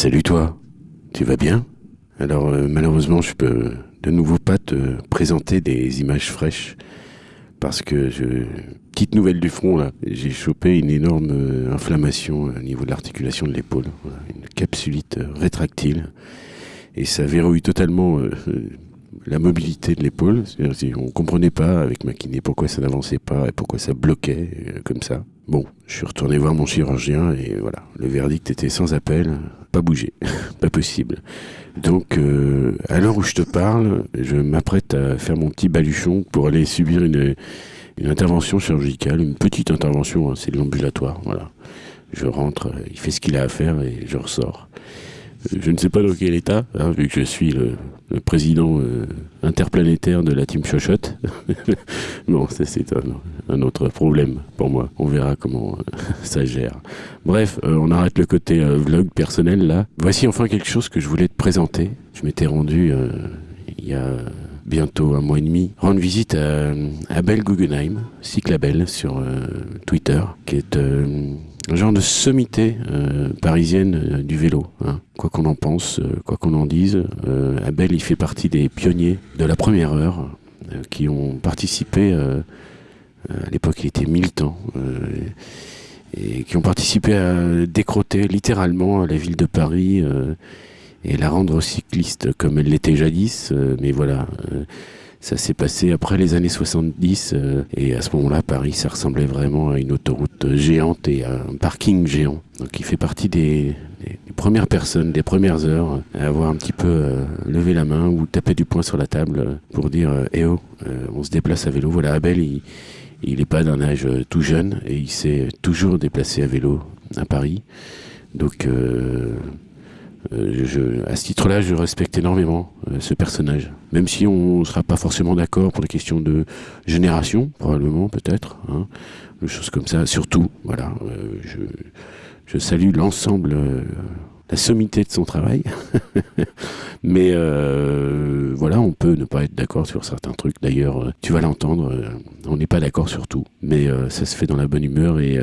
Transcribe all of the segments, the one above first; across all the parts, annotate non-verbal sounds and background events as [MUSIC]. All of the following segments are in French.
Salut toi, tu vas bien? Alors euh, malheureusement je peux de nouveau pas te présenter des images fraîches parce que je... Petite nouvelle du front là, j'ai chopé une énorme euh, inflammation au niveau de l'articulation de l'épaule, une capsulite euh, rétractile et ça verrouille totalement [LAUGHS] la mobilité de l'épaule. On ne comprenait pas avec ma kiné pourquoi ça n'avançait pas et pourquoi ça bloquait euh, comme ça. Bon, je suis retourné voir mon chirurgien et voilà, le verdict était sans appel, pas bouger, [LAUGHS] pas possible. Donc, euh, à l'heure où je te parle, je m'apprête à faire mon petit baluchon pour aller subir une, intervention chirurgicale, une petite intervention, hein, c'est de l'ambulatoire, voilà. Je rentre, il fait ce qu'il a à faire et je ressors. Je ne sais pas dans quel état, hein, vu que je suis le, président euh, interplanétaire de la team Chochotte. [LAUGHS] bon, c'est un, autre problème pour moi. On verra comment euh, [LAUGHS] ça gère. Bref, euh, on arrête le côté vlog personnel là. Voici enfin quelque chose que je voulais te présenter. Je m'étais rendu il y a bientôt un mois et demi, rendre visite à Abel Guggenheim, Cyclabel sur Twitter, qui est un genre de sommité euh, parisienne euh, du vélo. Hein. Quoi qu'on en pense, euh, quoi qu'on en dise, Abel il fait partie des pionniers de la première heure qui ont participé. à l'époque, il était militant. et qui ont participé à décroter littéralement la ville de Paris et la rendre cycliste comme elle l'était jadis. mais voilà, ça s'est passé après les années 70 euh, et à ce moment-là, Paris, ça ressemblait vraiment à une autoroute géante et à un parking géant. Donc il fait partie des, premières personnes, des premières heures à avoir un petit peu euh, levé la main ou tapé du poing sur la table pour dire eh oh, on se déplace à vélo. Voilà, Abel, il, il n'est pas d'un âge tout jeune et il s'est toujours déplacé à vélo à Paris. Donc euh, je, à ce titre-là, je respecte énormément euh, ce personnage. Même si on ne sera pas forcément d'accord pour des questions de génération, probablement, peut-être, hein, des choses comme ça. Surtout, voilà, euh, je, je, salue l'ensemble, la sommité de son travail. [LAUGHS] Mais voilà, on peut ne pas être d'accord sur certains trucs. D'ailleurs, tu vas l'entendre, on n'est pas d'accord sur tout. Mais ça se fait dans la bonne humeur et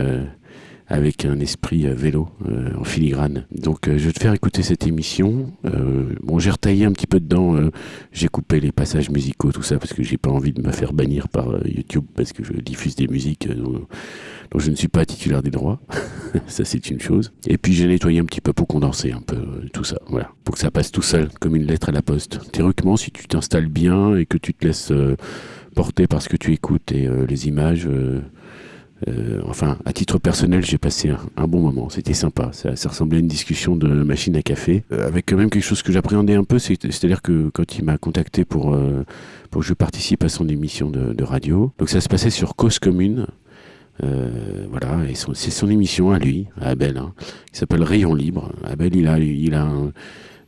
avec un esprit euh, vélo euh, en filigrane. Donc euh, je vais te faire écouter cette émission. bon, j'ai retaillé un petit peu dedans, j'ai coupé les passages musicaux, tout ça, parce que j'ai pas envie de me faire bannir par YouTube, parce que je diffuse des musiques dont, je ne suis pas titulaire des droits. [LAUGHS] ça c'est une chose. Et puis j'ai nettoyé un petit peu pour condenser un peu tout ça, voilà, pour que ça passe tout seul, comme une lettre à la poste. Théoriquement, si tu t'installes bien et que tu te laisses porter par ce que tu écoutes et les images euh, enfin, à titre personnel, j'ai passé un, bon moment. C'était sympa. Ça, ressemblait à une discussion de machine à café, euh, avec quand même quelque chose que j'appréhendais un peu. C'est-à-dire que quand il m'a contacté pour, euh, pour que je participe à son émission de, radio, donc ça se passait sur Cause Commune. voilà, et c'est son émission à lui, à Abel, hein, qui s'appelle Rayon Libre. Abel, il a, il a un,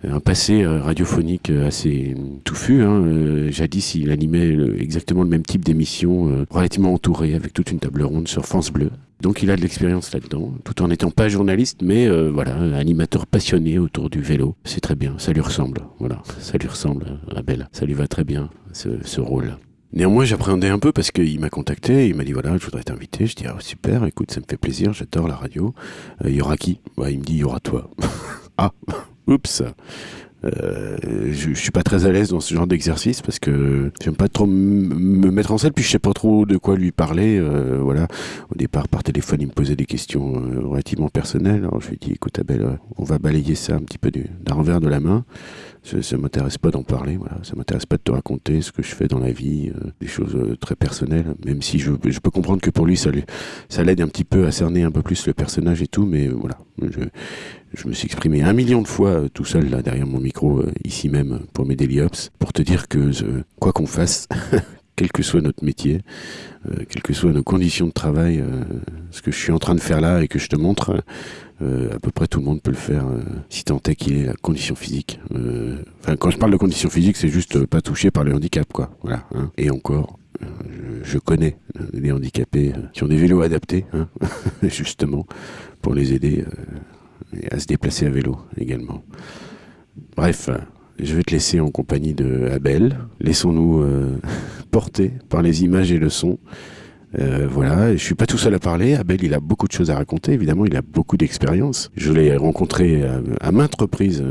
un passé euh, radiophonique euh, assez touffu. Hein. Euh, jadis, il animait exactement le même type d'émission, relativement entouré, avec toute une table ronde sur France Bleu. Donc il a de l'expérience là-dedans, tout en n'étant pas journaliste, mais voilà, animateur passionné autour du vélo. C'est très bien, ça lui ressemble. Voilà, ça lui ressemble, Abel. Ça lui va très bien, ce, rôle. Néanmoins, j'appréhendais un peu parce qu'il m'a contacté, il m'a dit voilà, je voudrais t'inviter. Je dis ah, super, écoute, ça me fait plaisir, j'adore la radio. Il y aura qui? Bah, Il me dit il y aura toi. [LAUGHS] ah Oups. Euh, je, je, suis pas très à l'aise dans ce genre d'exercice parce que j'aime pas trop me mettre en scène puis je sais pas trop de quoi lui parler euh, voilà. Au départ par téléphone il me posait des questions euh, relativement personnelles. Je lui ai dit écoute Abel on va balayer ça un petit peu d'un revers de la main. Ça, ça m'intéresse pas d'en parler voilà. Ça m'intéresse pas de te raconter ce que je fais dans la vie des choses très personnelles même si je, peux comprendre que pour lui ça l'aide un petit peu à cerner un peu plus le personnage et tout mais voilà je me suis exprimé un million de fois euh, tout seul là derrière mon micro euh, ici même pour mes daily ops pour te dire que quoi qu'on fasse [LAUGHS] quel que soit notre métier euh, quelles que soient nos conditions de travail ce que je suis en train de faire là et que je te montre à peu près tout le monde peut le faire si tant est qu'il est la condition physique enfin quand je parle de condition physique c'est juste pas touché par le handicap quoi voilà hein. et encore je, connais les handicapés qui ont des vélos adaptés, hein, [LAUGHS] justement, pour les aider et à se déplacer à vélo également. Bref, je vais te laisser en compagnie de Abel. Laissons-nous euh, [LAUGHS] porter par les images et le son Euh, voilà, je suis pas tout seul à parler. Abel, il a beaucoup de choses à raconter. Évidemment, il a beaucoup d'expérience. Je l'ai rencontré à, maintes reprises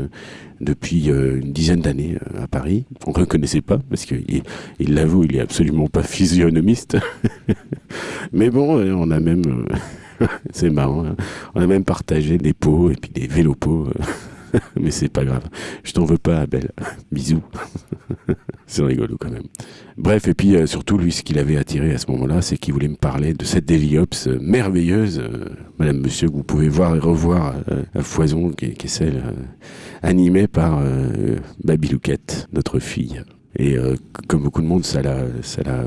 depuis une dizaine d'années à Paris. On ne le connaissait pas parce qu'il il l'avoue, il est absolument pas physionomiste. [LAUGHS] Mais bon, on a même, [LAUGHS] c'est marrant, hein. on a même partagé des pots et puis des vélopots. [LAUGHS] mais c'est pas grave. Je t'en veux pas, Abel. [LAUGHS] Bisous. c'est rigolo quand même. Bref, et puis euh, surtout, lui, ce qu'il avait attiré à ce moment-là, c'est qu'il voulait me parler de cette Daily Ops euh, merveilleuse, euh, Madame Monsieur, que vous pouvez voir et revoir à foison, qui, est celle animée par Baby Louquette, notre fille. Et comme beaucoup de monde, ça l'a, ça l'a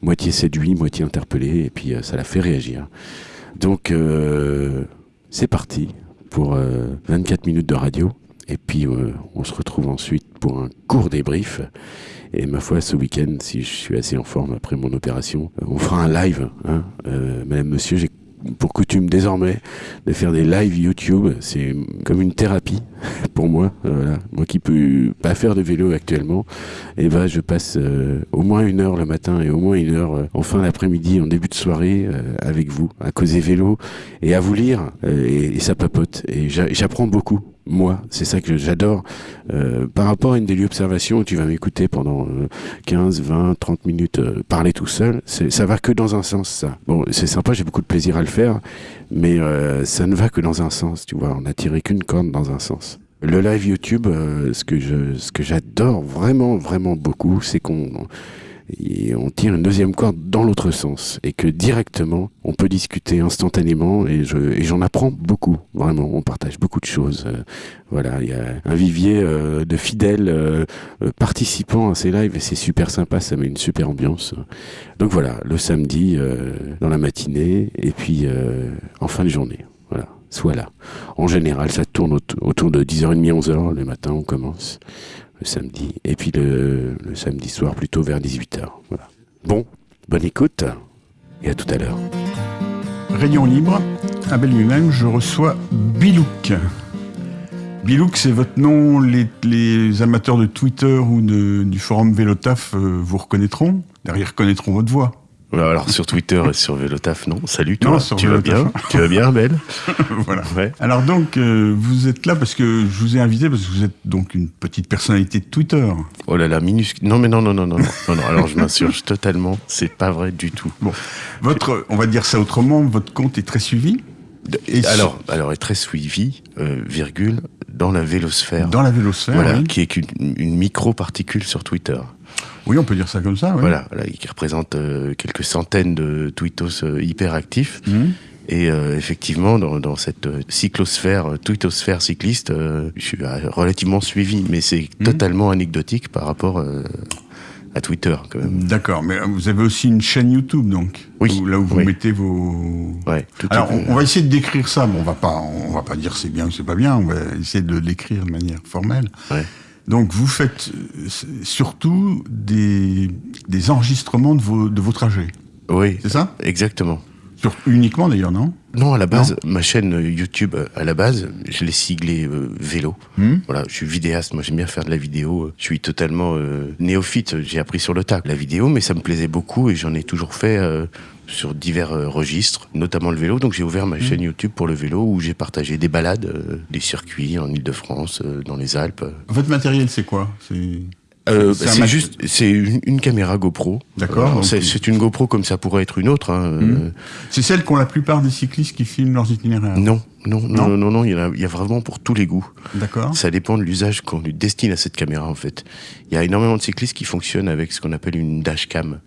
moitié séduit, moitié interpellé, et puis ça l'a fait réagir. Donc, c'est parti pour 24 euh, minutes de radio. Et puis euh, on se retrouve ensuite pour un court débrief. Et ma foi, ce week-end, si je suis assez en forme après mon opération, on fera un live. Hein. Euh, Madame, Monsieur, j'ai pour coutume désormais de faire des lives YouTube. C'est comme une thérapie [LAUGHS] pour moi. Voilà. Moi qui peux pas faire de vélo actuellement, et eh ben je passe euh, au moins une heure le matin et au moins une heure euh, en fin d'après-midi, en début de soirée, euh, avec vous, à causer vélo et à vous lire. et ça papote. Et j'apprends beaucoup moi, c'est ça que j'adore. Euh, par rapport à une daily observation où tu vas m'écouter pendant 15, 20, 30 minutes euh, parler tout seul, ça va que dans un sens, ça. Bon, c'est sympa, j'ai beaucoup de plaisir à le faire, mais euh, ça ne va que dans un sens, tu vois. On n'a tiré qu'une corde dans un sens. Le live YouTube, ce que je, ce que j'adore vraiment, vraiment beaucoup, c'est qu'on et on tire une deuxième corde dans l'autre sens. Et que directement on peut discuter instantanément. Et je et j'en apprends beaucoup. Vraiment on partage beaucoup de choses. Euh, voilà il y a un vivier euh, de fidèles euh, participants à ces lives. Et c'est super sympa. Ça met une super ambiance. Donc voilà le samedi dans la matinée. Et puis en fin de journée. Voilà. Soit là. En général ça tourne autour de 10h30 11h le matin on commence samedi. Et puis le, samedi soir, plutôt vers 18h. Voilà. Bon, bonne écoute et à tout à l'heure. Rayon libre, Abel lui-même, je reçois Bilouk. Bilouk, c'est votre nom. Les, amateurs de Twitter ou du forum Vélotaf euh, vous reconnaîtront. Derrière, reconnaîtront votre voix. Alors sur Twitter et sur Vélotaf, non. Salut toi. tu vas bien? Tu vas bien, Belle [LAUGHS] Voilà. Alors donc euh, vous êtes là parce que je vous ai invité parce que vous êtes donc une petite personnalité de Twitter. Oh là là, minuscule. Non mais non non non non non non. Alors je m'insurge totalement. C'est pas vrai du tout. Bon, votre, on va dire ça autrement. Votre compte est très suivi? Et alors, alors est très suivi, euh, virgule, dans la vélosphère. Dans la vélosphère, voilà, qui est une, une micro-particule sur Twitter. Oui, on peut dire ça comme ça. Voilà, qui représente euh, quelques centaines de tweetos euh, hyper actifs. Mhm. Et euh, effectivement, dans, cette cyclosphère, tweetosphère cycliste, je suis relativement suivi, mais c'est mhm. totalement anecdotique par rapport à Twitter. D'accord, mais vous avez aussi une chaîne YouTube, donc Oui. là où vous mettez vos. Ouais, tout Alors, on, va essayer de décrire ça. Bon, on va pas, on va pas dire c'est bien ou c'est pas bien. On va essayer de l'écrire de manière formelle. Ouais. Donc vous faites euh, surtout des, des enregistrements de vos, de vos trajets. Oui. C'est ça? Exactement. Sur, uniquement d'ailleurs, non? Non, à la base, ma chaîne YouTube, euh, à la base, je l'ai siglée euh, vélo. Hmm? Voilà, je suis vidéaste, moi j'aime bien faire de la vidéo. Je suis totalement néophyte, j'ai appris sur le tas la vidéo, mais ça me plaisait beaucoup et j'en ai toujours fait sur divers euh, registres, notamment le vélo. Donc j'ai ouvert ma mmh. chaîne YouTube pour le vélo où j'ai partagé des balades, euh, des circuits en Ile-de-France, euh, dans les Alpes. Votre matériel, c'est quoi? C'est c'est juste, c'est une, caméra GoPro. D'accord. c'est une GoPro comme ça pourrait être une autre. Hein, mmh. C'est celle qu'ont la plupart des cyclistes qui filment leurs itinéraires. Non, non, non, non, non, il, y a, il y a vraiment pour tous les goûts. D'accord. Ça dépend de l'usage qu'on lui destine à cette caméra en fait. Il y a énormément de cyclistes qui fonctionnent avec ce qu'on appelle une dashcam.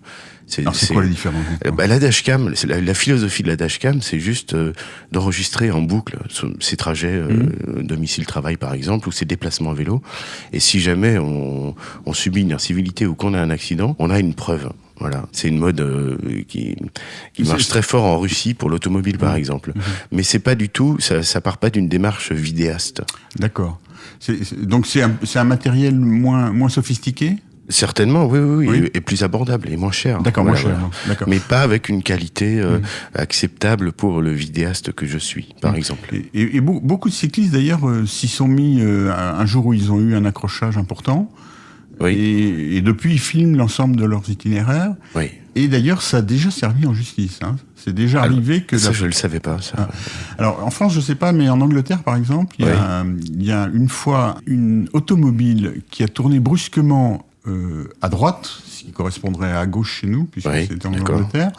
C'est quoi la différence euh, bah, La dashcam, la, la, philosophie de la dashcam, c'est juste euh, d'enregistrer en boucle ses trajets euh, mhm. domicile-travail par exemple, ou ses déplacements à vélo. Et si jamais on, on subit une incivilité ou qu'on a un accident, on a une preuve. Voilà, c'est une mode qui, qui marche très fort en Russie pour l'automobile par exemple. Mhm. Mais c'est pas du tout, ça, ça part pas d'une démarche vidéaste. D'accord. Donc c'est un, un matériel moins, moins sophistiqué? Certainement, oui, oui, oui, et plus abordable et moins cher. D'accord, moins cher. D'accord. Mais pas avec une qualité euh, acceptable pour le vidéaste que je suis, par exemple. Et, beaucoup de cyclistes, d'ailleurs, euh, s'y sont mis euh, un jour où ils ont eu un accrochage important. Oui. Et, et depuis, ils filment l'ensemble de leurs itinéraires. Oui. Et d'ailleurs, ça a déjà servi en justice. Hein. C'est déjà Alors, arrivé que... Ça, la- je ne le savais pas. Ça. Ah. Alors, en France, je sais pas, mais en Angleterre, par exemple, il y, a, il y a une fois une automobile qui a tourné brusquement euh, à droite, ce qui correspondrait à gauche chez nous, puisque Oui, c'était en. Angleterre,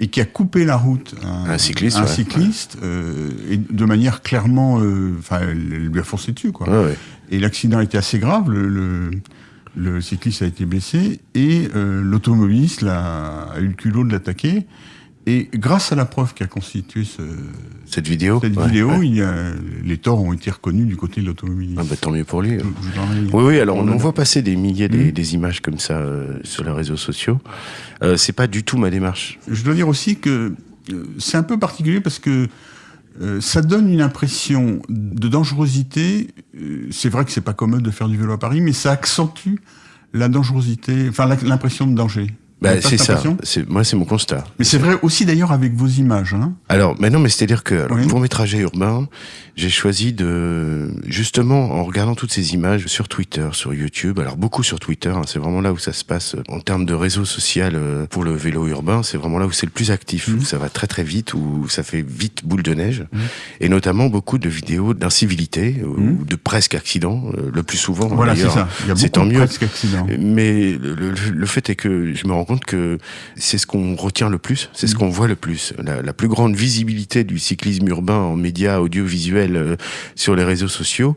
et qui a coupé la route à Un cycliste, un ouais. cycliste, euh, et de manière clairement... euh, Enfin, elle, lui a foncé dessus, quoi. Ouais. Et l'accident été assez grave. Le, le, le cycliste a été blessé et euh, l'automobiliste l'a- a eu le culot de l'attaquer. Et grâce à la preuve qu'a constitué ce, Cette vidéo cette Ouais, vidéo, ouais. il y a, les torts ont été reconnus du côté de l'automobiliste. Ah bah, tant mieux pour lui. Ai- Oui, oui, alors on, on en a- voit passer des milliers des, Mhm. des images comme ça euh, sur les réseaux sociaux. Euh, c'est pas du tout ma démarche. Je dois dire aussi que euh, c'est un peu particulier parce que euh, ça donne une impression de dangerosité. C'est vrai que c'est pas commode de faire du vélo à Paris, mais ça accentue la dangerosité, enfin l'impression de danger. Bah, c'est ça. C'est- Moi, c'est mon constat. Mais c'est vrai aussi d'ailleurs avec vos images. Hein. Alors, mais non, mais c'est-à-dire que alors, Oui. pour mes trajets urbains, j'ai choisi de, justement, en regardant toutes ces images sur Twitter, sur YouTube, alors beaucoup sur Twitter, hein, c'est vraiment là où ça se passe euh, en termes de réseau social euh, pour le vélo urbain, c'est vraiment là où c'est le plus actif, Mhm. où ça va très très vite, où ça fait vite boule de neige, Mhm. et notamment beaucoup de vidéos d'incivilité ou Mhm. de presque accident, euh, le plus souvent. Voilà, c'est ça. Il y a c'est beaucoup tant mieux. presque. Mais le, le- le fait est que je me rends compte que c'est ce qu'on retient le plus, c'est ce Mm. qu'on voit le plus. La, la plus grande visibilité du cyclisme urbain en médias audiovisuels euh, sur les réseaux sociaux,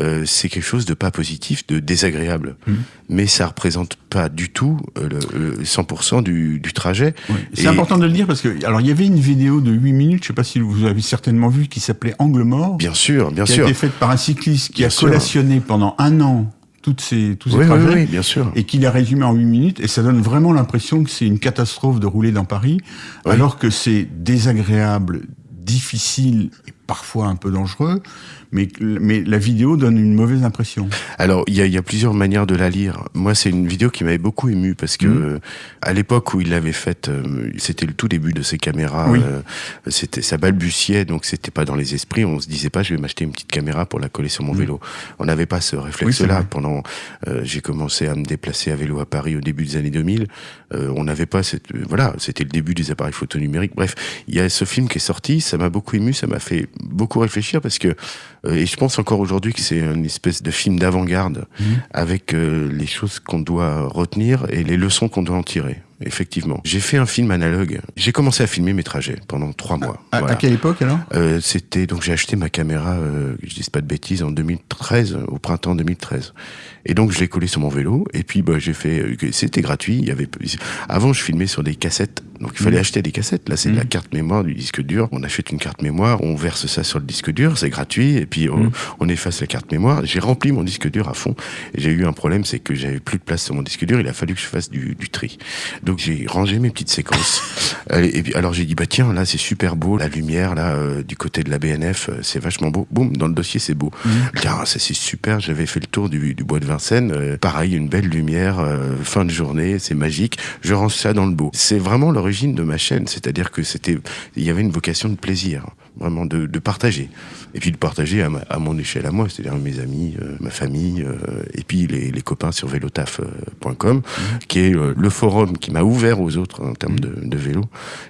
euh, c'est quelque chose de pas positif, de désagréable. Mm. Mais ça représente pas du tout euh, le, le 100% du, du trajet. Oui. C'est important de le dire parce que alors il y avait une vidéo de 8 minutes, je sais pas si vous avez certainement vu, qui s'appelait Angle mort, Bien sûr, bien qui a sûr. été faite par un cycliste qui Bien a sûr. collationné pendant un an toutes ces, tous ces Oui, oui, trajets. oui, bien sûr. Et qu'il a résumé en 8 minutes, et ça donne vraiment l'impression que c'est une catastrophe de rouler dans Paris, alors que c'est désagréable, difficile et parfois un peu dangereux, mais, mais la vidéo donne une mauvaise impression. Alors, il y a, y a plusieurs manières de la lire. Moi, c'est une vidéo qui m'avait beaucoup ému parce que Mhm. euh, à l'époque où il l'avait faite, euh, c'était le tout début de ses caméras. Oui. euh, c'était ça balbutiait, donc c'était pas dans les esprits. On se disait pas, je vais m'acheter une petite caméra pour la coller sur mon Mhm. vélo. On n'avait pas ce Oui, réflexe-là. vrai. Pendant, euh, j'ai commencé à me déplacer à vélo à Paris au début des années 2000. Euh, on n'avait pas cette, voilà, c'était le début des appareils photo numériques. Bref, il y a ce film qui est sorti, ça m'a beaucoup ému, ça m'a fait beaucoup réfléchir parce que, et je pense encore aujourd'hui que c'est une espèce de film d'avant-garde Mhm. avec euh, les choses qu'on doit retenir et les leçons qu'on doit en tirer. Effectivement. J'ai fait un film analogue. J'ai commencé à filmer mes trajets pendant trois mois. À, quelle époque alors? Euh, c'était donc j'ai acheté ma caméra, euh, je dis pas de bêtises, en 2013, au printemps 2013. Et donc je l'ai collé sur mon vélo. Et puis bah j'ai fait, euh, c'était gratuit. Il y avait avant je filmais sur des cassettes, donc il fallait Mhm. acheter des cassettes. Là c'est de la Mhm. carte mémoire du disque dur. On achète une carte mémoire, on verse ça sur le disque dur, c'est gratuit. Et puis on, on efface la carte mémoire. J'ai rempli mon disque dur à fond. J'ai eu un problème, c'est que j'avais plus de place sur mon disque dur. Il a fallu que je fasse du, du tri. Donc j'ai rangé mes petites séquences. [LAUGHS] Et puis alors j'ai dit bah tiens là c'est super beau la lumière là euh, du côté de la BNF euh, c'est vachement beau. Boum dans le dossier c'est beau. Je dis, ah, ça c'est super. J'avais fait le tour du, du bois de Vincennes. euh, pareil une belle lumière euh, fin de journée c'est magique. Je range ça dans le beau. C'est vraiment l'origine de ma chaîne. C'est-à-dire que c'était il y avait une vocation de plaisir vraiment de, de partager. Et puis de partager à, ma- à mon échelle à moi c'est-à-dire mes amis euh, ma famille euh, et puis les, les copains sur velotaf.com qui est euh, le forum qui m'a ouvert aux autres en termes de, de vélo.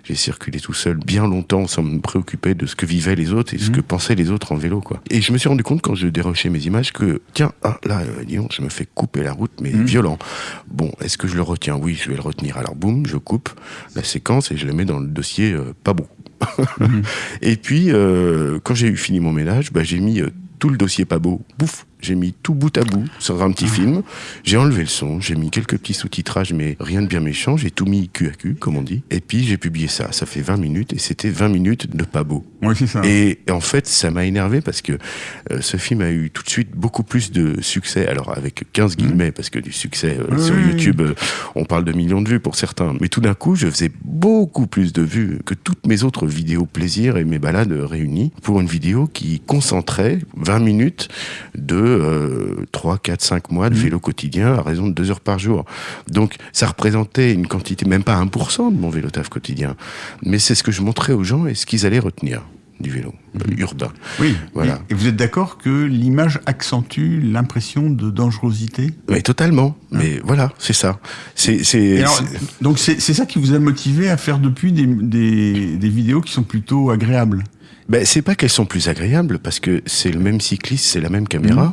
J'ai circulé tout seul bien longtemps sans me préoccuper de ce que vivaient les autres et ce Mhm. que pensaient les autres en vélo quoi. Et je me suis rendu compte quand je dérochais mes images que tiens ah, là dis donc, je me fais couper la route mais Mhm. violent. Bon est-ce que je le retiens? Oui je vais le retenir. Alors boum je coupe la séquence et je le mets dans le dossier pas bon [LAUGHS] Et puis, euh, quand j'ai eu fini mon ménage, bah, j'ai mis euh, tout le dossier pas beau, bouf, j'ai mis tout bout à bout sur un petit film. J'ai enlevé le son, j'ai mis quelques petits sous-titrages, mais rien de bien méchant. J'ai tout mis cul à cul, comme on dit. Et puis, j'ai publié ça. Ça fait 20 minutes et c'était 20 minutes de pas beau. Oui, c'est ça. Et en fait, ça m'a énervé parce que euh, ce film a eu tout de suite beaucoup plus de succès. Alors avec 15 guillemets, parce que du succès euh, Oui, sur. YouTube, euh, on parle de millions de vues pour certains. Mais tout d'un coup, je faisais beaucoup plus de vues que toutes mes autres vidéos plaisir et mes balades réunies pour une vidéo qui concentrait 20 minutes de euh, 3, 4, 5 mois de Mhm. vélo quotidien à raison de 2 heures par jour. Donc ça représentait une quantité, même pas 1% de mon vélo taf quotidien. Mais c'est ce que je montrais aux gens et ce qu'ils allaient retenir. Du vélo urbain. Oui, voilà. Et, vous êtes d'accord que l'image accentue l'impression de dangerosité? Oui, totalement. Hein Mais voilà, c'est ça. C'est, donc c'est, ça qui vous a motivé à faire depuis des, des, des vidéos qui sont plutôt agréables? Ben, c'est pas qu'elles sont plus agréables parce que c'est le même cycliste, c'est la même caméra,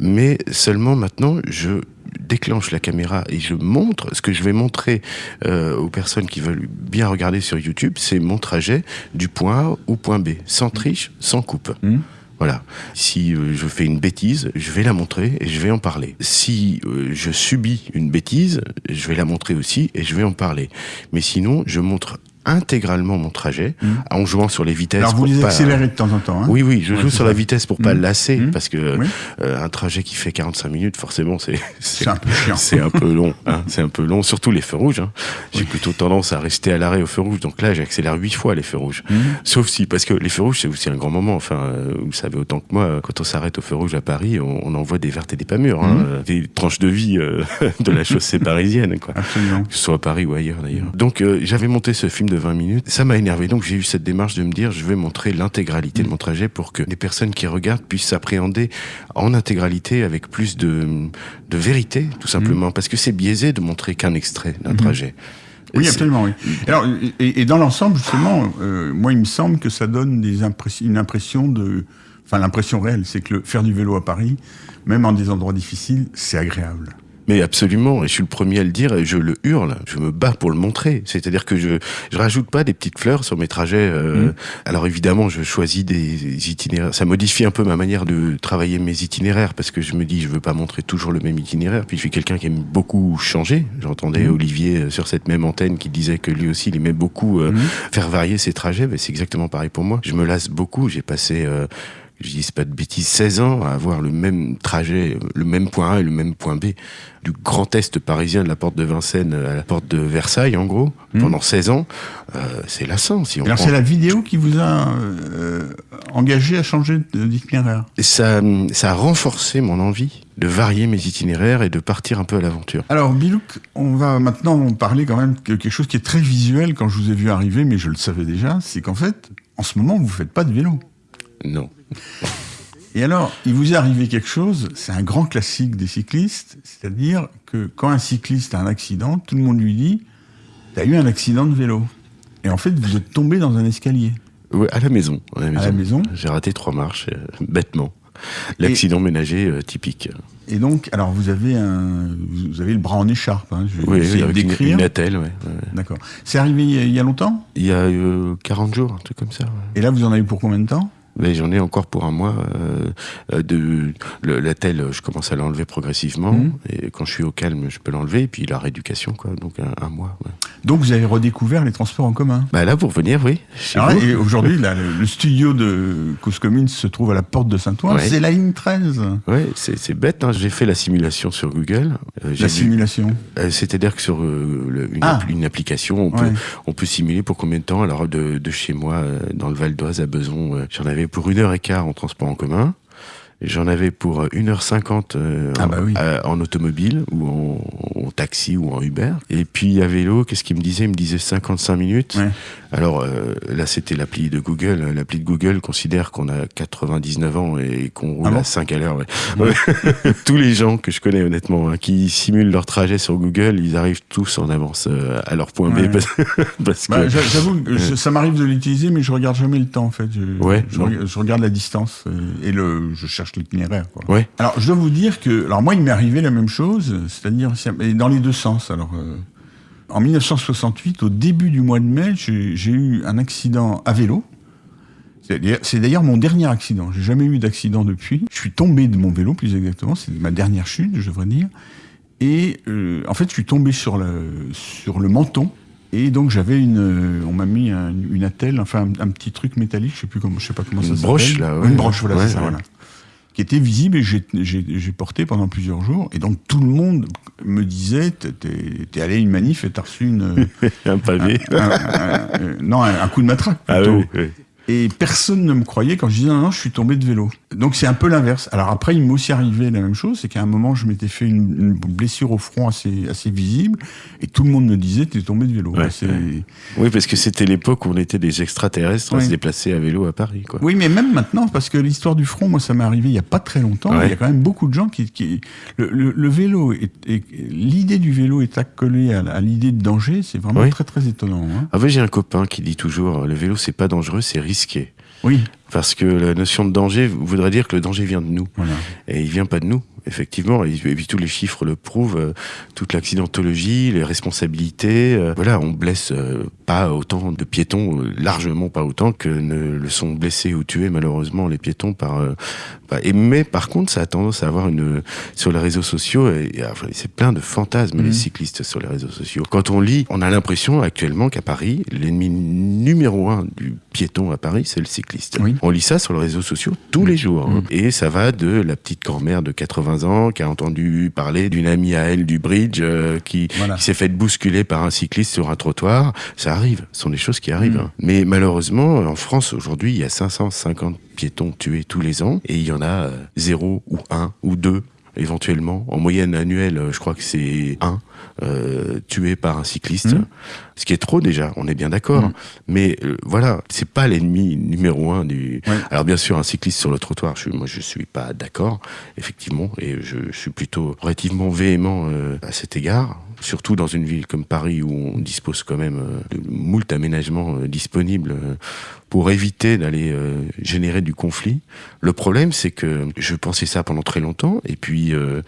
mmh. mais seulement maintenant je déclenche la caméra et je montre, ce que je vais montrer euh, aux personnes qui veulent bien regarder sur YouTube, c'est mon trajet du point A au point B, sans triche, sans coupe. Mmh. Voilà. Si euh, je fais une bêtise, je vais la montrer et je vais en parler. Si euh, je subis une bêtise, je vais la montrer aussi et je vais en parler. Mais sinon, je montre intégralement mon trajet mmh. en jouant sur les vitesses. Alors vous les accélérez de temps en temps. Hein oui, oui, je joue sur la vitesse pour pas mmh. lasser mmh. parce que euh, un trajet qui fait 45 minutes, forcément, [LAUGHS] c'est c'est un peu chiant. C'est un peu long. Hein, [LAUGHS] c'est un peu long, surtout les feux rouges. Hein. J'ai plutôt tendance à rester à l'arrêt au feu rouge, donc là, j'accélère huit fois les feux rouges. Sauf si, parce que les feux rouges, c'est aussi un grand moment. Enfin, euh, vous savez autant que moi, quand on s'arrête au feu rouge à Paris, on, on envoie des vertes et des pas mûres, des tranches de vie euh, [LAUGHS] de la chaussée parisienne, quoi. Absolument. Que ce soit à Paris ou ailleurs d'ailleurs. Donc j'avais monté ce film de 20 minutes. Ça m'a énervé. Donc j'ai eu cette démarche de me dire, je vais montrer l'intégralité de mon trajet pour que les personnes qui regardent puissent s'appréhender en intégralité avec plus de, de vérité, tout simplement. Parce que c'est biaisé de montrer qu'un extrait d'un mhm. trajet. Oui, absolument. Oui. Alors, et, dans l'ensemble, justement, euh, moi, il me semble que ça donne des une impression de, enfin, l'impression réelle, c'est que le, faire du vélo à Paris, même en des endroits difficiles, c'est agréable. Mais absolument, et je suis le premier à le dire, et je le hurle, je me bats pour le montrer. C'est-à-dire que je je rajoute pas des petites fleurs sur mes trajets. Euh, mmh. Alors évidemment, je choisis des itinéraires. Ça modifie un peu ma manière de travailler mes itinéraires parce que je me dis, je veux pas montrer toujours le même itinéraire. Puis je suis quelqu'un qui aime beaucoup changer. J'entendais mmh. Olivier euh, sur cette même antenne qui disait que lui aussi, il aimait beaucoup euh, mmh. faire varier ses trajets. Mais c'est exactement pareil pour moi. Je me lasse beaucoup. J'ai passé je dis pas de bêtises, 16 ans à avoir le même trajet, le même point A et le même point B, du grand est parisien de la porte de Vincennes à la porte de Versailles, en gros, hmm. pendant 16 ans, euh, c'est lassant. Si on Alors c'est la vidéo qui vous a euh, engagé à changer d'itinéraire ça, ça a renforcé mon envie de varier mes itinéraires et de partir un peu à l'aventure. Alors Bilouk, on va maintenant parler quand même de quelque chose qui est très visuel quand je vous ai vu arriver, mais je le savais déjà, c'est qu'en fait, en ce moment, vous faites pas de vélo. Non. Et alors, il vous est arrivé quelque chose, c'est un grand classique des cyclistes, c'est-à-dire que quand un cycliste a un accident, tout le monde lui dit T'as eu un accident de vélo. Et en fait, vous êtes tombé dans un escalier. Oui, à la maison. À la maison. J'ai raté trois marches, euh, bêtement. L'accident ménager euh, typique. Et donc, alors vous avez un, vous avez le bras en écharpe. Hein, je oui, avec une, une attelle, ouais. D'accord. C'est arrivé il y, a, longtemps? Il y a 40 euh, jours, un truc comme ça. Et là, vous en avez pour combien de temps? Mais j'en ai encore pour un mois. Euh, de la telle, je commence à l'enlever progressivement. Mmh. Et quand je suis au calme, je peux l'enlever. Et puis la rééducation, quoi. Donc un, mois. Ouais. Donc vous avez redécouvert les transports en commun? Bah là, pour venir, oui. Ah et aujourd'hui, [LAUGHS] le, le, studio de Cause Commune se trouve à la porte de Saint-Ouen. C'est la ligne 13. Oui, c'est bête. Hein. J'ai fait la simulation sur Google. Euh, la simulation euh, C'est-à-dire que sur une, ah. une, application, on peut, on peut simuler pour combien de temps Alors de, de chez moi, dans le Val d'Oise à Beson, j'en avais pour une heure et quart en transport en commun. J'en avais pour 1h50 euh, ah bah en, automobile ou en, taxi ou en Uber. Et puis à vélo, qu'est-ce qu'il me disait? Il me disait 55 minutes. Alors euh, là, c'était l'appli de Google. L'appli de Google considère qu'on a 99 ans et qu'on roule ah à 5 à l'heure. [LAUGHS] tous les gens que je connais honnêtement, hein, qui simulent leur trajet sur Google, ils arrivent tous en avance euh, à leur point B. [LAUGHS] Parce, bah, J'avoue, ça m'arrive de l'utiliser, mais je regarde jamais le temps en fait. Je, je, regarde la distance et le, je cherche l'itinéraire. Ouais. Alors je dois vous dire que, alors moi, il m'est arrivé la même chose, c'est-à-dire dans les deux sens. Alors euh, en 1968, au début du mois de mai, j'ai eu un accident à vélo. C'est d'ailleurs mon dernier accident. J'ai jamais eu d'accident depuis. Je suis tombé de mon vélo, plus exactement. C'est ma dernière chute, je devrais dire. Et euh, en fait, je suis tombé sur le, sur le menton. Et donc j'avais une, euh, on m'a mis une attelle, enfin un, petit truc métallique, je sais plus comment, je sais pas comment ça s'appelle. Une broche là. Une broche, voilà, c'est ça, voilà qui était visible et j'ai porté pendant plusieurs jours. Et donc tout le monde me disait, t'es allé à une manif et t'as reçu une... [LAUGHS] un pavé. non, un, coup de matraque ah. Et personne ne me croyait quand je disais non, non, je suis tombé de vélo. Donc c'est un peu l'inverse. Alors après, il m'est aussi arrivé la même chose, c'est qu'à un moment, je m'étais fait une, une blessure au front assez, assez visible, et tout le monde me disait, tu es tombé de vélo. Ouais, C'est- ouais. Oui, parce que c'était l'époque où on était des extraterrestres à Oui. se déplacer à vélo à Paris, quoi. Oui, mais même maintenant, parce que l'histoire du front, moi, ça m'est arrivé il y a pas très longtemps. Il y a quand même beaucoup de gens qui, qui le, le- le vélo, l'idée du vélo est accolée à, à l'idée de danger. C'est vraiment Oui. très très étonnant. hein. En fait, j'ai un copain qui dit toujours, le vélo, c'est pas dangereux, c'est risqué. Oui, Parce que la notion de danger voudrait dire que le danger vient de nous. voilà. Et il vient pas de nous, effectivement. Et, puis tous les chiffres le prouvent, euh, toute l'accidentologie, les responsabilités. euh, voilà, on blesse euh, pas autant de piétons, largement pas autant que ne le sont blessés ou tués malheureusement les piétons par. Et mais par contre, ça a tendance à avoir une sur les réseaux sociaux. Et, et, enfin, c'est plein de fantasmes les cyclistes sur les réseaux sociaux. Quand on lit, on a l'impression actuellement qu'à Paris, l'ennemi numéro un du piéton à Paris, c'est le cycliste. Oui. On lit ça sur les réseaux sociaux tous les jours. hein. Mhm. Et ça va de la petite grand-mère de 80 ans qui a entendu parler d'une amie à elle du bridge euh, qui, Voilà. qui s'est fait bousculer par un cycliste sur un trottoir. Ça arrive, ce sont des choses qui arrivent. Hein. Mais malheureusement, en France, aujourd'hui, il y a 550 piétons tués tous les ans et il y en a euh, zéro ou un ou deux éventuellement. En moyenne annuelle, euh, je crois que c'est un euh, tué par un cycliste. Mhm. Ce qui est trop déjà, on est bien d'accord. Mhm. Mais euh, voilà, c'est pas l'ennemi numéro un du. Ouais. Alors bien sûr, un cycliste sur le trottoir, je, moi je suis pas d'accord, effectivement, et je, je suis plutôt relativement véhément euh, à cet égard. Surtout dans une ville comme Paris où on dispose quand même de moult aménagements disponibles pour éviter d'aller euh, générer du conflit. Le problème, c'est que je pensais ça pendant très longtemps, et puis euh,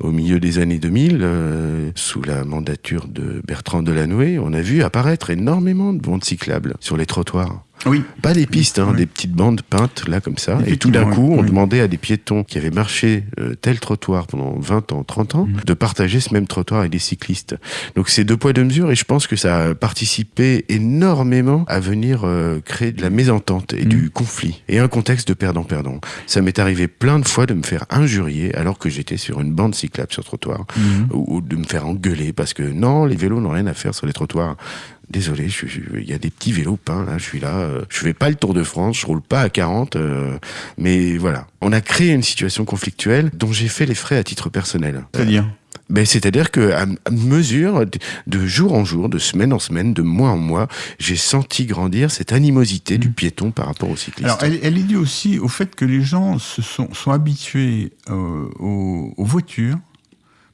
au milieu des années 2000, euh, sous la mandature de Bertrand Delanoë, on a vu apparaître énormément de bandes cyclables sur les trottoirs. Oui, Pas des pistes, hein, Oui. des petites bandes peintes là comme ça. Et tout d'un coup, oui. on demandait à des piétons qui avaient marché euh, tel trottoir pendant 20 ans, 30 ans, Mhm. de partager ce même trottoir avec des cyclistes. Donc c'est deux poids deux mesures et je pense que ça a participé énormément à venir euh, créer de la mésentente et du conflit et un contexte de perdant-perdant. Ça m'est arrivé plein de fois de me faire injurier alors que j'étais sur une bande cyclable sur trottoir Mhm. ou, ou de me faire engueuler parce que non, les vélos n'ont rien à faire sur les trottoirs. Désolé, il y a des petits vélos peints là, je suis là, euh, je fais pas le Tour de France, je roule pas à 40, euh, mais voilà. On a créé une situation conflictuelle dont j'ai fait les frais à titre personnel. c'est-à-dire? Ben, c'est-à-dire que à, mesure, de- jour en jour, de semaine en semaine, de mois en mois, j'ai senti grandir cette animosité du piéton par rapport au cycliste. Alors, elle, elle est due aussi au fait que les gens se sont, sont habitués euh, aux, aux voitures.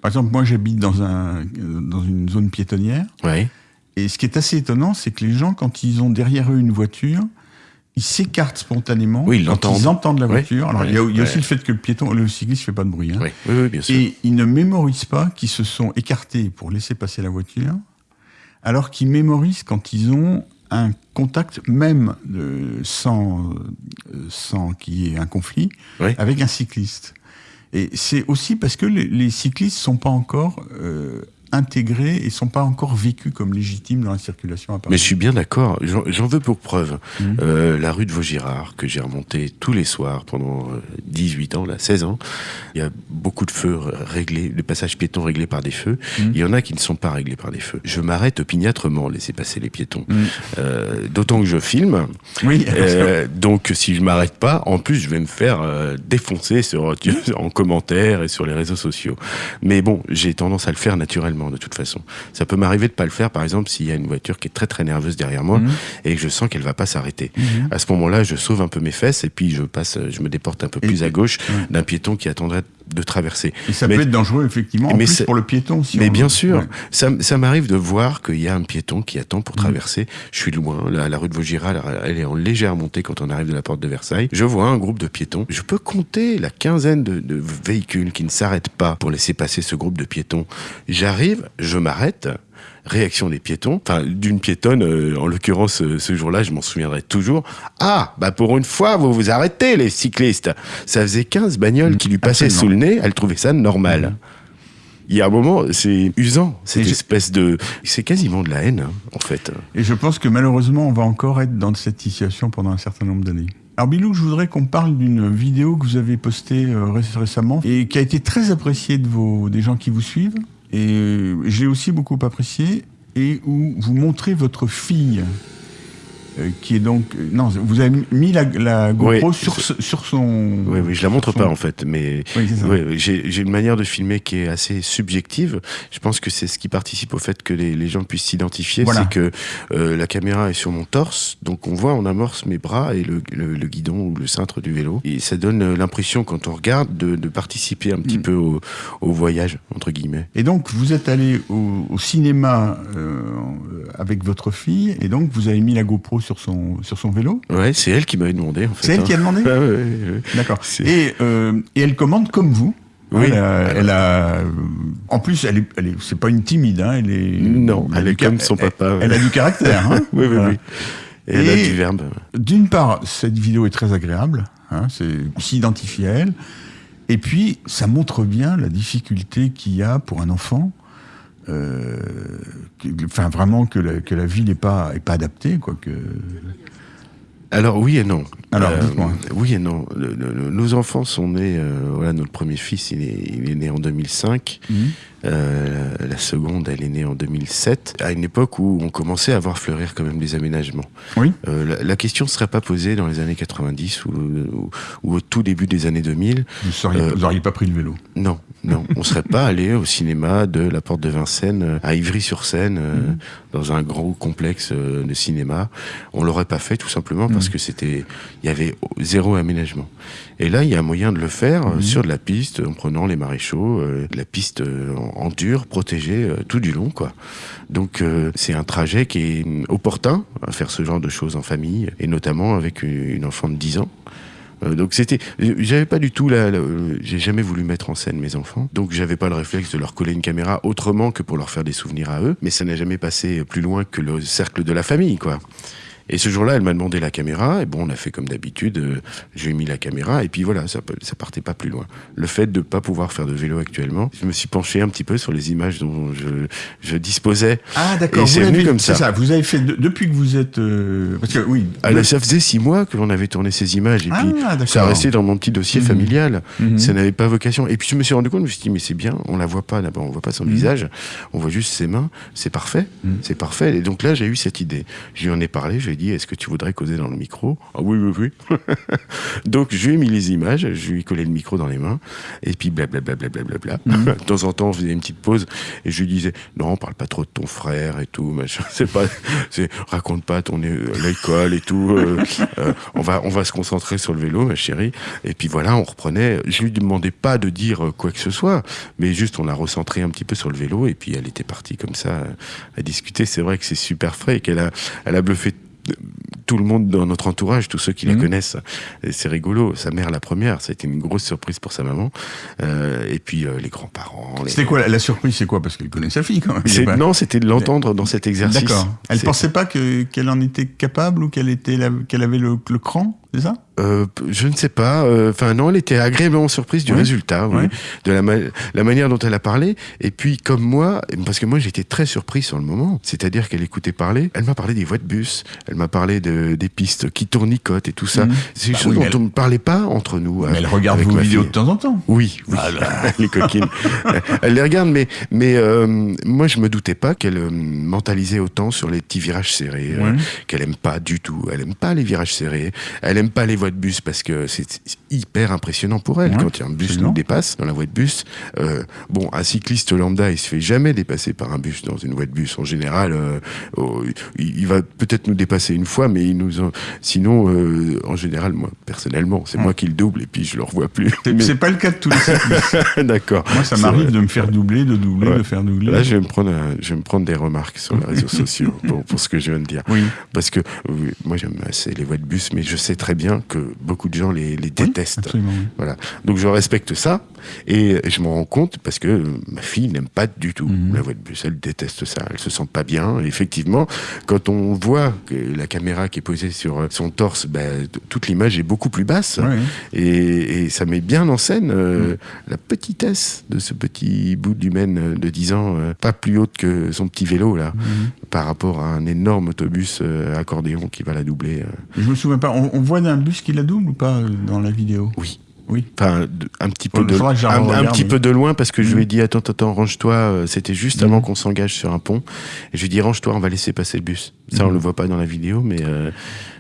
Par exemple, moi, j'habite dans, un, dans une zone piétonnière. Ouais. Et ce qui est assez étonnant, c'est que les gens, quand ils ont derrière eux une voiture, ils s'écartent spontanément Oui, ils l'entendent. ils entendent la voiture. Alors, il y a, il y a aussi le fait que le piéton, le cycliste fait pas de bruit. hein. Oui, oui, oui, bien sûr. Et ils ne mémorisent pas qu'ils se sont écartés pour laisser passer la voiture, alors qu'ils mémorisent quand ils ont un contact, même sans, euh, sans qu'il y ait un conflit, avec un cycliste. Et c'est aussi parce que les, les cyclistes sont pas encore euh, intégrés et sont pas encore vécus comme légitimes dans la circulation à Paris. Mais je suis bien d'accord, j'en veux pour preuve. Mhm. Euh, la rue de Vaugirard, que j'ai remontée tous les soirs pendant euh, 18 ans, là, 16 ans, il y a beaucoup de feux réglés, de passages piétons réglés par des feux. Mhm. Il y en a qui ne sont pas réglés par des feux. Je m'arrête opiniâtrement à laisser passer les piétons. Mhm. Euh, D'autant que je filme. Oui, Euh, donc si je m'arrête pas, en plus je vais me faire euh, défoncer sur, [LAUGHS] en commentaire et sur les réseaux sociaux. Mais bon, j'ai tendance à le faire naturellement de toute façon. Ça peut m'arriver de pas le faire, par exemple, s'il y a une voiture qui est très très nerveuse derrière moi Mhm. et que je sens qu'elle va pas s'arrêter. Mhm. À ce moment-là, je sauve un peu mes fesses et puis je passe, je me déporte un peu Et- plus à gauche d'un piéton qui attendrait de traverser. Et ça Mais- peut être dangereux, effectivement, en mais plus pour le piéton. Si Mais bien sûr, Ouais. ça, ça m'arrive de voir qu'il y a un piéton qui attend pour Mhm. traverser. Je suis loin, la, la rue de Vaugirard, elle est en légère montée quand on arrive de la porte de Versailles. Je vois un groupe de piétons. Je peux compter la quinzaine de, de véhicules qui ne s'arrêtent pas pour laisser passer ce groupe de piétons. J'arrive, je m'arrête. Réaction des piétons, enfin d'une piétonne, euh, en l'occurrence euh, ce jour-là, je m'en souviendrai toujours. Ah, bah pour une fois, vous vous arrêtez les cyclistes. Ça faisait 15 bagnoles qui lui passaient absolument. sous le nez, elle trouvait ça normal. Il y a un moment, c'est usant, cette Et espèce de... C'est quasiment de la haine, hein, en fait. Et je pense que malheureusement, on va encore être dans cette situation pendant un certain nombre d'années. Alors Bilou, je voudrais qu'on parle d'une vidéo que vous avez postée euh, ré- récemment et qui a été très appréciée de vos, des gens qui vous suivent. Et j'ai aussi beaucoup apprécié et où vous montrez votre fille qui est donc euh, non, vous avez mis la, la GoPro sur, sur son. Oui, oui, je la montre pas en fait, mais oui, j'ai une manière de filmer qui est assez subjective. Je pense que c'est ce qui participe au fait que les, les gens puissent s'identifier, c'est que euh, la caméra est sur mon torse, donc on voit en amorce mes bras et le, le, guidon ou le cintre du vélo, et ça donne l'impression quand on regarde de, de participer un petit mm. peu au, au, voyage entre guillemets. Et donc vous êtes allé au, au cinéma euh, avec votre fille, et donc vous avez mis la GoPro sur son, sur son vélo Ouais, c'est elle qui m'avait demandé en fait. C'est elle qui a demandé [LAUGHS] ah, ouais, D'accord. Et, euh, et elle commande comme vous oui. Elle a, en plus, elle est, elle est, c'est pas une timide, hein, elle est. Non, elle, est comme son papa. Elle, a du caractère, hein. [LAUGHS] oui, oui, oui. Et, elle a du verbe. D'une part, cette vidéo est très agréable, hein, c'est s'identifie à elle. Et puis, ça montre bien la difficulté qu'il y a pour un enfant enfin vraiment que la, que la vie n'est pas, est pas adaptée, quoi. Que... Alors oui et non. Alors euh, dites-moi. Oui et non. nos enfants sont nés. Euh, voilà, notre premier fils, il est, il est né en 2005. Euh, la seconde, elle est née en 2007, à une époque où on commençait à voir fleurir quand même des aménagements. Oui. Euh, la, question ne serait pas posée dans les années 90 ou, ou, au tout début des années 2000. Vous n'auriez euh, pas pris le vélo Non, non. on ne serait pas allé au cinéma de la Porte de Vincennes à Ivry-sur-Seine, mhm. dans un gros complexe de cinéma. On l'aurait pas fait tout simplement parce mhm. que c'était, il y avait zéro aménagement. Et là, il y a moyen de le faire mhm. sur de la piste, en prenant les maréchaux, de la piste en dur, protégé euh, tout du long, quoi. Donc euh, c'est un trajet qui est opportun à faire ce genre de choses en famille, et notamment avec une enfant de 10 ans. Euh, donc c'était, j'avais pas du tout là, j'ai jamais voulu mettre en scène mes enfants, donc j'avais pas le réflexe de leur coller une caméra autrement que pour leur faire des souvenirs à eux, mais ça n'a jamais passé plus loin que le cercle de la famille, quoi. Et ce jour-là, elle m'a demandé la caméra. Et bon, on a fait comme d'habitude. Euh, je lui ai mis la caméra. Et puis voilà, ça, ça partait pas plus loin. Le fait de pas pouvoir faire de vélo actuellement, je me suis penché un petit peu sur les images dont je, je disposais. Ah d'accord. C'est venu comme ça. ça. Vous avez fait depuis que vous êtes. Euh, parce que oui. Ah, ça faisait six mois que l'on avait tourné ces images. Et puis ah, ça restait dans mon petit dossier mhm. familial. Mhm. Ça n'avait pas vocation. Et puis je me suis rendu compte, je me suis dit mais c'est bien. On la voit pas d'abord. On voit pas son mhm. visage. On voit juste ses mains. C'est parfait. C'est parfait. Et donc là, j'ai eu cette idée. Je lui en ai parlé. Je lui ai dit est-ce que tu voudrais dans le micro? Ah oui, oui, oui. [LAUGHS] Donc je lui ai mis les images, je lui ai collé le micro dans les mains, et puis blablabla. Bla, bla, bla, mhm. [LAUGHS] de temps en temps, on faisait une petite pause, et je lui disais, non, parle pas trop de ton frère et tout, machin. [LAUGHS] C'est pas, raconte pas ton l'école et tout. Euh, euh, on va, on va se concentrer sur le vélo, ma chérie. Et puis voilà, on reprenait. Je lui demandais pas de dire quoi que ce soit, mais juste on a recentré un petit peu sur le vélo, et puis elle était partie comme ça à discuter. C'est vrai que c'est super frais et qu'elle a, elle a bluffé tout le monde dans notre entourage, tous ceux qui la mhm. connaissent. C'est rigolo. Sa mère, la première, ça a été une grosse surprise pour sa maman. Euh, et puis euh, les grands-parents. C'était quoi la, surprise C'est quoi? Parce qu'elle connaît sa fille quand même. Non, c'était de l'entendre dans cet exercice. D'accord. Elle pensait pas qu'elle en était capable ou qu'elle était qu'elle avait le, le cran, c'est ça? Euh, je ne sais pas. Euh, enfin non, elle était agréablement surprise du résultat, oui, de la, la, manière dont elle a parlé. Et puis comme moi, parce que moi j'étais très surpris sur le moment. C'est-à-dire qu'elle écoutait parler. Elle m'a parlé des voies de bus. Elle m'a parlé de, des pistes qui tournicotent et tout ça. Mhm. C'est une bah chose dont on ne parlait pas entre nous. Mais elle regarde vos vidéos de temps en temps. Oui, oui. [LAUGHS] les coquines. elle les regarde, mais mais euh, moi je me doutais pas qu'elle euh, mentalisait autant sur les petits virages serrés. qu'elle aime pas du tout. Elle aime pas les virages serrés. Elle aime pas les voies de bus parce que c'est hyper impressionnant pour elle quand un bus nous dépasse dans la voie de bus. Euh, bon, un cycliste lambda, il se fait jamais dépasser par un bus dans une voie de bus. En général, euh, oh, il, va peut-être nous dépasser une fois, mais il nous, sinon, euh, en général, moi personnellement, c'est moi qui le double et puis je le revois plus. C'est pas le cas de tous les cyclistes. [LAUGHS] D'accord. Moi, ça m'arrive de me faire doubler, de doubler, de faire doubler. Là, je vais me prendre, je vais me prendre des remarques sur les réseaux sociaux pour, pour, ce que je viens de dire. Oui. Parce que moi, j'aime assez les voies de bus, mais je sais très bien que beaucoup de gens les, les détestent. voilà. Donc je respecte ça et je m'en rends compte parce que ma fille n'aime pas du tout mhm. la voie de bus. Elle déteste ça. Elle se sent pas bien. Et effectivement, quand on voit que la caméra qui est posée sur son torse, ben, toute l'image est beaucoup plus basse et, et, ça met bien en scène euh, mhm. la petitesse de ce petit bout d'humaine de 10 ans, euh, pas plus haute que son petit vélo là, mhm. par rapport à un énorme autobus euh, accordéon qui va la doubler. Je me souviens pas. On, on voit d'un bus qui la double ou pas euh, dans la vidéo? Oui. Oui. Enfin, un petit peu de, un, un petit peu de loin parce que je lui ai dit attends, attends, range-toi. euh, C'était juste avant qu'on s'engage sur un pont. Et je lui ai dit range-toi, on va laisser passer le bus. Ça, on Mhm. le voit pas dans la vidéo, mais euh,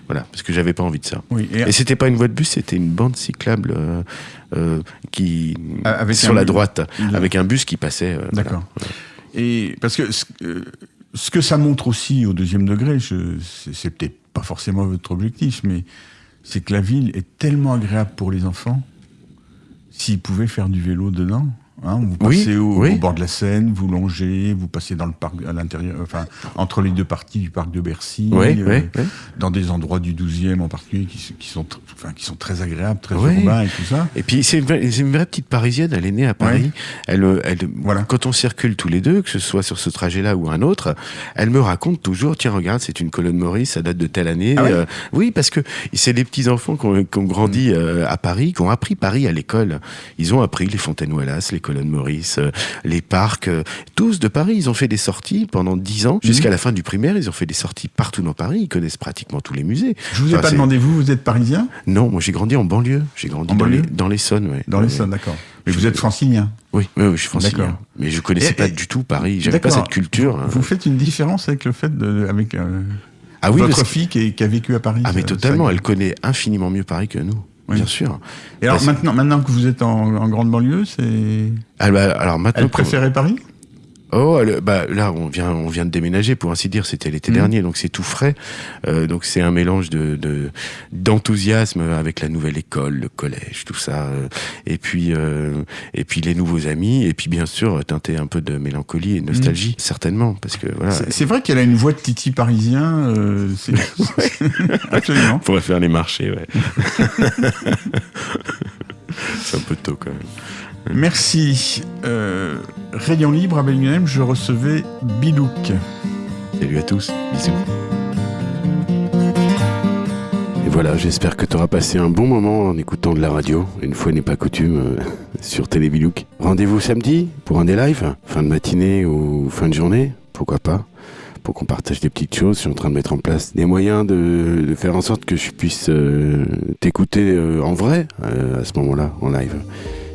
voilà, parce que j'avais pas envie de ça. Oui. Et, Et c'était pas une voie de bus, c'était une bande cyclable euh, euh, qui Ah, avec sur un la bus. droite, avec un bus qui passait. D'accord. Et parce que ce, que ça montre aussi au deuxième degré, c'est peut-être pas forcément votre objectif, mais c'est que la ville est tellement agréable pour les enfants. S'ils pouvaient faire du vélo dedans, hein, vous Oui, passez au, oui. au bord de la Seine, vous longez, vous passez dans le parc à l'intérieur, enfin entre les deux parties du parc de Bercy, euh, dans des endroits du 12e en particulier qui, sont, enfin, qui sont très agréables, très urbains et tout ça. Et puis c'est une, vraie- c'est une vraie petite parisienne, elle est née à Paris. Elle, euh, elle, Voilà. Quand on circule tous les deux, que ce soit sur ce trajet-là ou un autre, elle me raconte toujours, tiens regarde, c'est une colonne Maurice, ça date de telle année. Ah Euh, oui, parce que c'est les petits enfants qui ont, grandi euh, à Paris, qui ont appris Paris à l'école. Ils ont appris les fontaines Wallace, les colonnes Maurice, euh, les parcs, euh, tous de Paris. Ils ont fait des sorties pendant dix ans, jusqu'à la fin du primaire. Ils ont fait des sorties partout dans Paris. Ils connaissent pratiquement tous les musées. Je vous ai Enfin, pas demandé, vous, vous êtes parisien? Non, moi j'ai grandi en banlieue. J'ai grandi En dans, banlieue les, dans l'Essonne, ouais. Dans les Ouais. Essonnes, d'accord. Mais Je- vous êtes francilien? Oui, oui, oui, je suis francilien. D'accord. Mais je connaissais Et- pas et- du tout Paris. J'avais pas cette culture. hein. Vous faites une différence avec le fait de, avec euh, Ah oui, votre fille qui, a vécu à Paris. ah mais ça- totalement. ça- Elle connaît infiniment mieux Paris que nous. Oui. Bien sûr. Et alors Parce- maintenant, maintenant que vous êtes en, en grande banlieue, c'est. Ah bah, alors maintenant. Elle préférait Paris? Oh, elle- bah là, on vient, on vient de déménager pour ainsi dire. C'était l'été Mhm. dernier, donc c'est tout frais. Euh, donc c'est un mélange de de- d'enthousiasme avec la nouvelle école, le collège, tout ça. euh, et puis euh, et puis les nouveaux amis. Et puis bien sûr teinter un peu de mélancolie et de nostalgie, certainement, parce que voilà. C'est c'est vrai qu'elle a une voix de Titi parisien. euh, c'est- [LAUGHS] [LAUGHS] Absolument. On pourrait faire les marchés, ouais. [LAUGHS] c'est un peu tôt quand même. Merci. Euh, Rayon libre à Bellingham, je recevais Bilouk. Salut à tous, bisous. Et voilà, j'espère que tu auras passé un bon moment en écoutant de la radio, une fois n'est pas coutume, euh, sur Télébilouk. Rendez-vous samedi pour un des lives, fin de matinée ou fin de journée, pourquoi pas, pour qu'on partage des petites choses. Je suis en train de mettre en place des moyens de, faire en sorte que je puisse euh, t'écouter en vrai à ce moment-là, en live.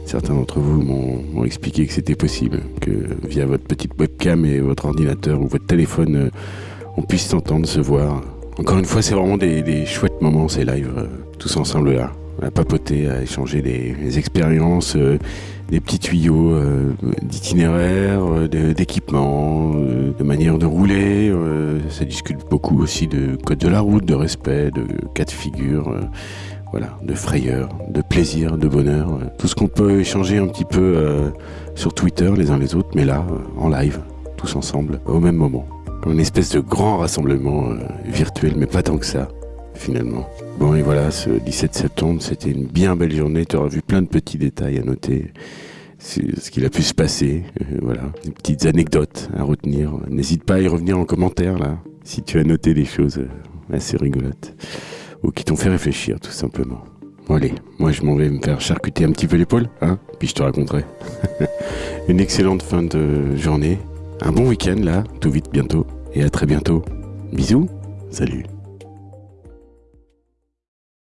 Certains d'entre vous m'ont expliqué que c'était possible, que via votre petite webcam et votre ordinateur ou votre téléphone, euh, on puisse s'entendre, se voir. Encore une fois, c'est vraiment des, chouettes moments, ces lives, euh, tous ensemble là, à papoter, à échanger des, expériences, euh, des petits tuyaux euh, d'itinéraire, euh, de- d'équipement, de manière de rouler. ça discute beaucoup aussi de code de la route, de respect, de cas de figure. Voilà, de frayeur, de plaisir, de bonheur, euh, tout ce qu'on peut échanger un petit peu euh, sur Twitter les uns les autres, mais là, euh, en live, tous ensemble, au même moment. Une espèce de grand rassemblement virtuel, mais pas tant que ça, finalement. Bon, et voilà, ce 17 septembre, c'était une bien belle journée. Tu auras vu plein de petits détails à noter. Ce qu'il a pu se passer. voilà, des petites anecdotes à retenir. N'hésite pas à y revenir en commentaire, là, si tu as noté des choses assez rigolotes ou qui t'ont fait réfléchir, tout simplement. Bon, allez, moi je m'en vais me faire charcuter un petit peu l'épaule, hein, puis je te raconterai. [LAUGHS] Une excellente fin de journée, un bon week-end là, tout vite bientôt, et à très bientôt. Bisous, salut.